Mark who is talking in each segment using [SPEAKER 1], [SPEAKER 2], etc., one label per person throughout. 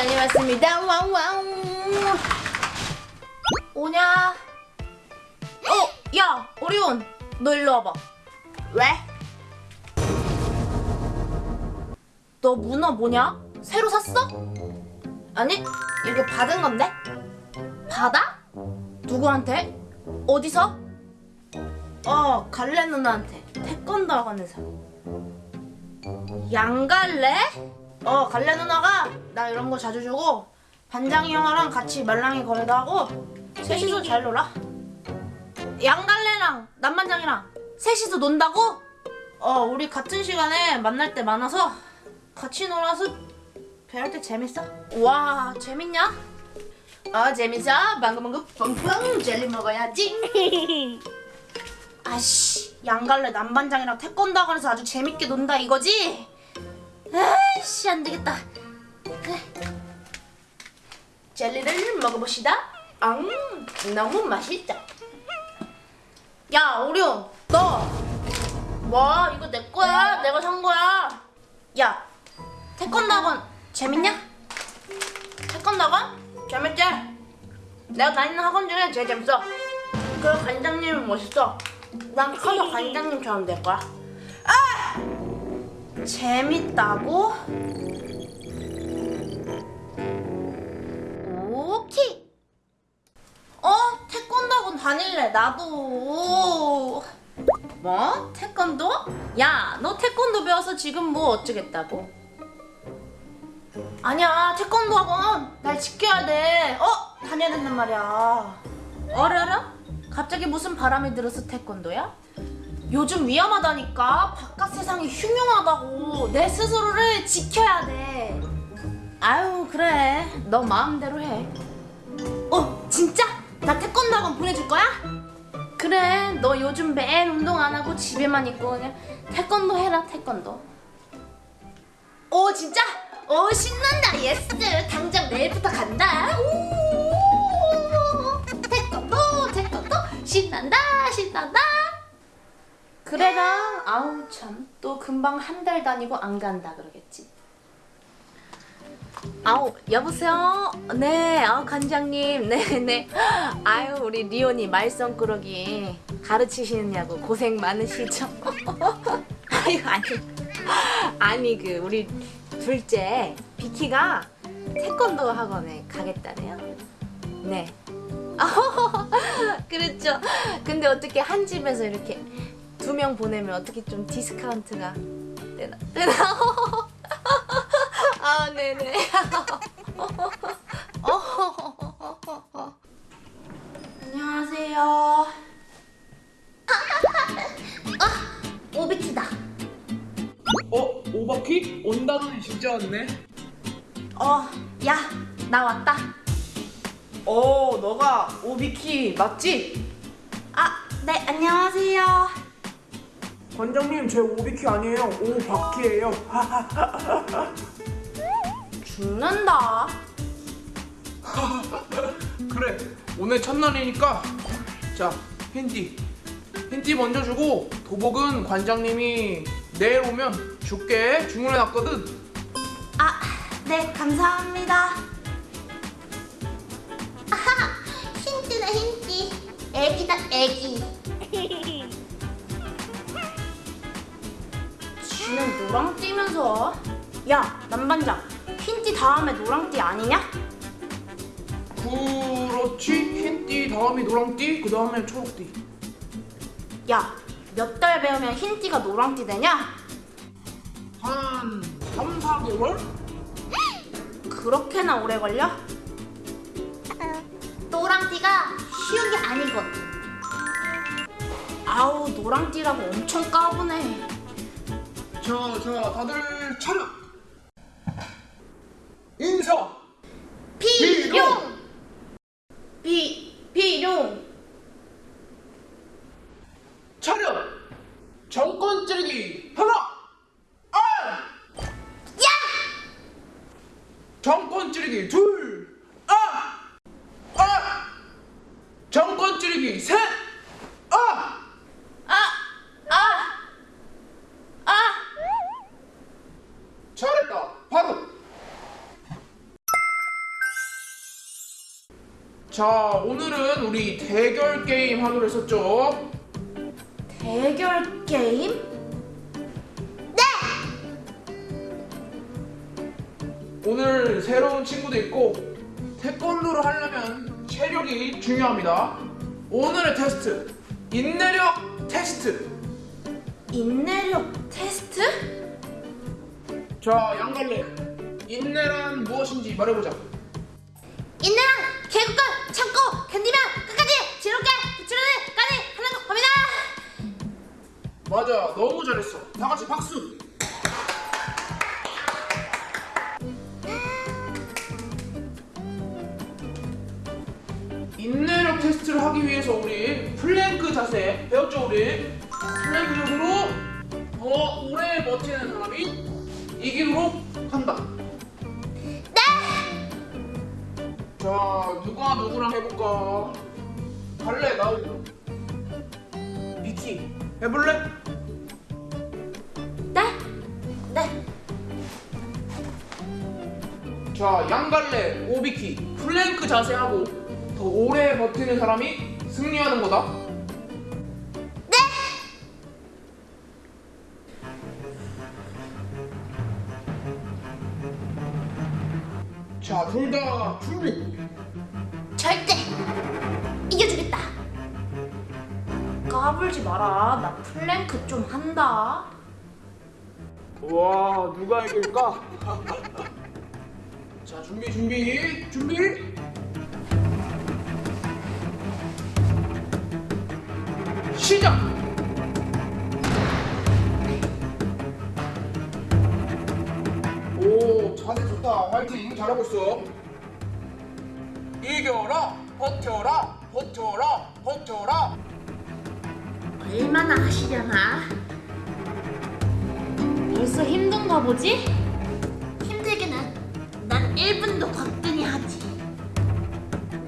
[SPEAKER 1] 다녀왔습니다. 왕왕. 오냐? 어, 야, 오리온, 너 일로 와봐. 왜? 너 문어 뭐냐? 새로 샀어? 아니, 이거 받은 건데? 받아? 누구한테? 어디서? 어, 갈래 누나한테. 태권도 학원에서. 양갈래? 어, 갈래 누나가 나 이런 거 자주 주고 반장이 형아랑 같이 말랑이 거래도 하고 셋이서 잘 놀아. 양갈래랑 남반장이랑 셋이서 논다고? 어, 우리 같은 시간에 만날 때 많아서 같이 놀아서 배울 때 재밌어. 와, 재밌냐? 어, 재밌어. 방금방금 펑펑 젤리 먹어야지. 아씨, 양갈래 남반장이랑 태권도 학원에서 아주 재밌게 논다 이거지? 아이씨, 안 되겠다. 그래. 젤리를 먹어봅시다. 음, 너무 맛있다. 야, 오리온, 너. 뭐, 이거 내 거야. 내가 산 거야. 야, 태권도 학원 재밌냐? 태권도 학원? 재밌지? 내가 다니는 학원 중에 제일 재밌어. 그 관장님은 멋있어. 난 커서 관장님처럼 될 거야. 아! 재밌다고? 오케이. 어? 태권도 학원 다닐래. 나도. 뭐? 태권도? 야, 너 태권도 배워서 지금 뭐 어쩌겠다고? 아니야, 태권도 학원 날 지켜야 돼. 어? 다녀야 된단 말이야. 어려라? 갑자기 무슨 바람이 들어서 태권도야? 요즘 위험하다니까. 바깥 세상이 흉흉하다고. 내 스스로를 지켜야 돼. 아유, 그래. 너 마음대로 해. 어, 진짜? 나 태권도 학원 보내줄 거야? 그래, 너 요즘 매일 운동 안 하고 집에만 있고 그냥 태권도 해라, 태권도. 오, 진짜? 오, 신난다, yes. 당장 내일부터 간다. 오, 태권도, 태권도, 신난다, 신난다. 그래라, 아우 참, 또 금방 한 달 다니고 안 간다 그러겠지. 아우 여보세요? 네 아, 관장님. 네네. 아유 우리 리온이 말썽꾸러기 가르치시느냐고 고생 많으시죠? 아유 아니. 아니 그 우리 둘째 비키가 태권도 학원에 가겠다네요. 네. 그렇죠. 근데 어떻게 한 집에서 이렇게 두 명 보내면 어떻게 좀 디스카운트가 되나 되나 아, 네네. 안녕하세요. 아, 오비키다.
[SPEAKER 2] 어? 오바키? 온다더니 진짜 왔네?
[SPEAKER 1] 어, 야, 나 왔다.
[SPEAKER 2] 어 너가 오비키 맞지?
[SPEAKER 1] 아, 네, 안녕하세요.
[SPEAKER 2] 관장님 제 오비키 아니에요 오바키예요
[SPEAKER 1] 죽는다.
[SPEAKER 2] 그래 오늘 첫날이니까 자 힌디 힌디 먼저 주고 도복은 관장님이 내일 오면 줄게 주문해놨거든
[SPEAKER 1] 아, 네, 감사합니다. 아하, 힌트네, 힌트. 애기다, 애기. 쥐는 노랑 띠면서 야 남반장 흰띠 다음에 노랑띠 아니냐?
[SPEAKER 2] 그렇지 흰띠 다음이 노랑띠 그 다음에 초록띠
[SPEAKER 1] 야몇 달 배우면 흰띠가 노랑띠 되냐?
[SPEAKER 2] 한 3, 4개월?
[SPEAKER 1] 그렇게나 오래 걸려? 노랑띠가 쉬운 게 아니거든 아우 노랑띠라고 엄청 까부네
[SPEAKER 2] 자, 자, 다들 차렷! 인사!
[SPEAKER 1] 비룡! 비, 비룡!
[SPEAKER 2] 차렷! 정권 찌르기 하나! 아!
[SPEAKER 1] 야!
[SPEAKER 2] 정권 찌르기 둘! 아! 아! 정권 찌르기 셋! 자, 오늘은 우리 대결 게임 하기로 했었죠.
[SPEAKER 1] 대결 게임?
[SPEAKER 2] 오늘 새로운 친구도 있고 태권도를 하려면 체력이 중요합니다. 오늘의 테스트 인내력 테스트.
[SPEAKER 1] 인내력 테스트?
[SPEAKER 2] 자, 양갈래. 인내란 무엇인지 말해보자.
[SPEAKER 1] 인내랑 개국과 견디면 끝까지 지롭게 부추르는까지 하는 겁니다.
[SPEAKER 2] 맞아, 너무 잘했어. 다 같이 박수. 인내력 테스트를 하기 위해서 우리 플랭크 자세 배웠죠 우리? 플랭크 자세로 더 오래 버티는 사람이 이기도록 한다. 자, 누가 누구랑 해볼까? 갈래 나오고. 미키 해볼래?
[SPEAKER 1] 네. 네.
[SPEAKER 2] 자, 양갈래, 오비키, 플랭크 자세하고 더 오래 버티는 사람이 승리하는 거다.
[SPEAKER 1] 네.
[SPEAKER 2] 자, 둘 다 준비.
[SPEAKER 1] 까불지 마라. 나 플랭크 좀 한다.
[SPEAKER 2] 와, 누가 이길까? 자, 준비, 준비, 준비. 시작. 오, 자세 좋다. 화이팅. 잘하고 있어. 이겨라, 버텨라, 버텨라, 버텨라.
[SPEAKER 1] 얼마나 하시려나? 벌써 힘든가 보지? 힘들기는 난 1분도 거뜬히 하지.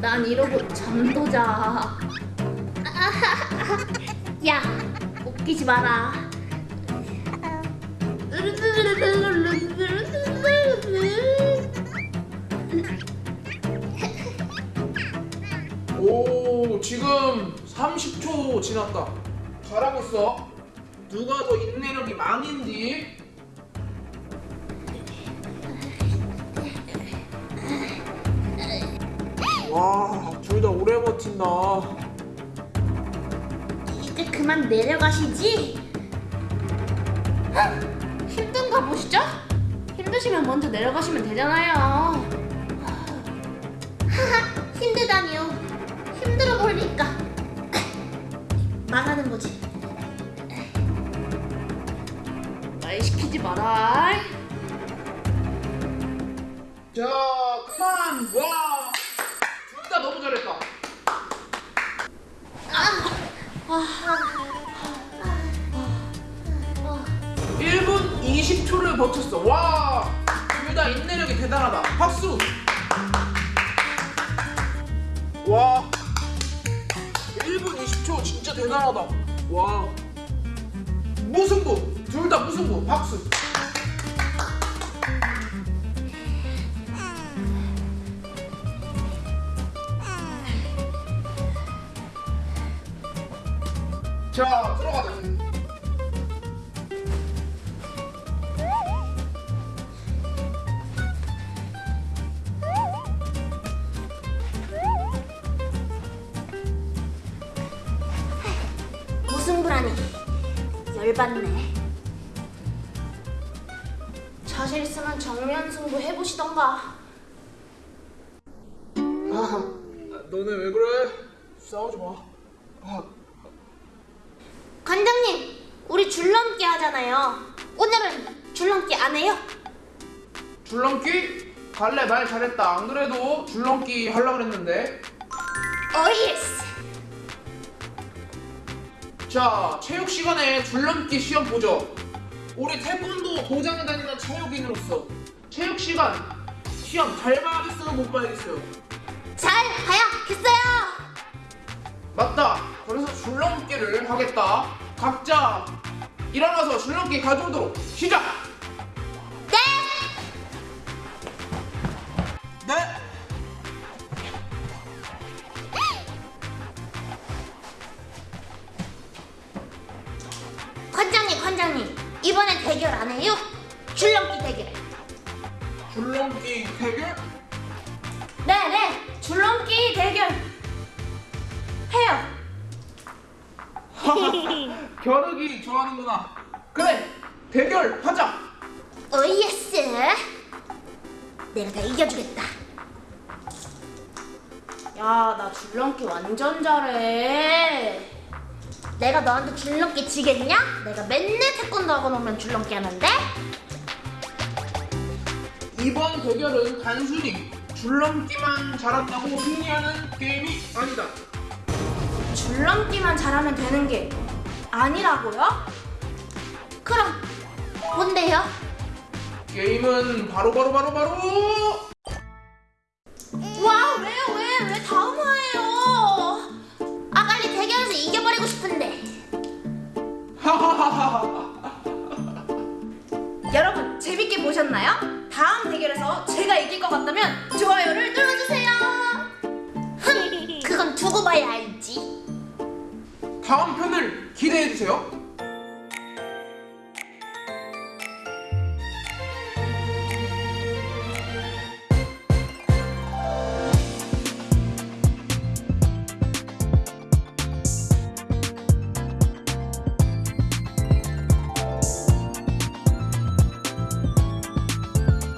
[SPEAKER 1] 난 이러고 잠도 자. 야, 웃기지 마라.
[SPEAKER 2] 오 지금 30초 지났다 잘하고 있어 누가 더 인내력이 많은지 와둘 다 오래 버틴다
[SPEAKER 1] 이제 그만 내려가시지. 힘든가 보시죠? 힘드시면 먼저 내려가시면 되잖아요. 하하, 힘들다니요. 마라.
[SPEAKER 2] 자 그만 와 둘 다 너무 잘했다. 1분 20초를 버텼어. 와 둘 다 인내력이 대단하다. 박수. 와 1분 20초 진짜 대단하다. 와 무승부. 둘 다 무승부. 박수 자 들어가자
[SPEAKER 1] 무승부라니 열받네. 자신 있으면 정면 승부 해보시던가.
[SPEAKER 2] 아, 너네 왜 그래? 싸우지 마. 아,
[SPEAKER 1] 관장님, 우리 줄넘기 하잖아요. 오늘은 줄넘기 안 해요?
[SPEAKER 2] 줄넘기? 갈래 말 잘했다. 안 그래도 줄넘기 하려고 그랬는데.
[SPEAKER 1] 어이스.
[SPEAKER 2] 자, 체육 시간에 줄넘기 시험 보죠. 우리 태권도 도장에 다니는 체육인으로서 체육 시간 시험 잘 봐야겠어요, 못 봐야겠어요?
[SPEAKER 1] 잘 봐야겠어요.
[SPEAKER 2] 맞다. 그래서 줄넘기를 하겠다. 각자 일어나서 줄넘기 가져오도록 시작!
[SPEAKER 1] 네!
[SPEAKER 2] 네!
[SPEAKER 3] 관장님, 관장님 이번에 대결 안 해요? 줄넘기 대결
[SPEAKER 2] 줄넘기 대결?
[SPEAKER 1] 네네 줄넘기 대결 해요
[SPEAKER 2] 겨루기 좋아하는구나. 그래, 대결 하자.
[SPEAKER 3] oh yes. 내가 다 이겨주겠다.
[SPEAKER 1] 야, 나 줄넘기 완전 잘해.
[SPEAKER 3] 내가 너한테 줄넘기 지겠냐? 내가 맨날 태권도 학원 오면 줄넘기 하는데?
[SPEAKER 2] 이번 대결은 단순히 줄넘기만 잘한다고 승리하는 게임이 아니다.
[SPEAKER 1] 줄넘기만 잘하면 되는 게 아니라고요?
[SPEAKER 3] 그럼 뭔데요?
[SPEAKER 2] 게임은 바로 바로 바로 바로
[SPEAKER 1] 와 왜요 왜 왜 다음 화예요?
[SPEAKER 3] 아 빨리 대결에서 이겨버리고 싶은데.
[SPEAKER 1] 여러분 재밌게 보셨나요? 다음 대결에서 제가 이길 것 같다면 좋아요를 눌러주세요.
[SPEAKER 3] 흥, 그건 두고 봐야 알지.
[SPEAKER 2] 다음 편을 기대해 주세요.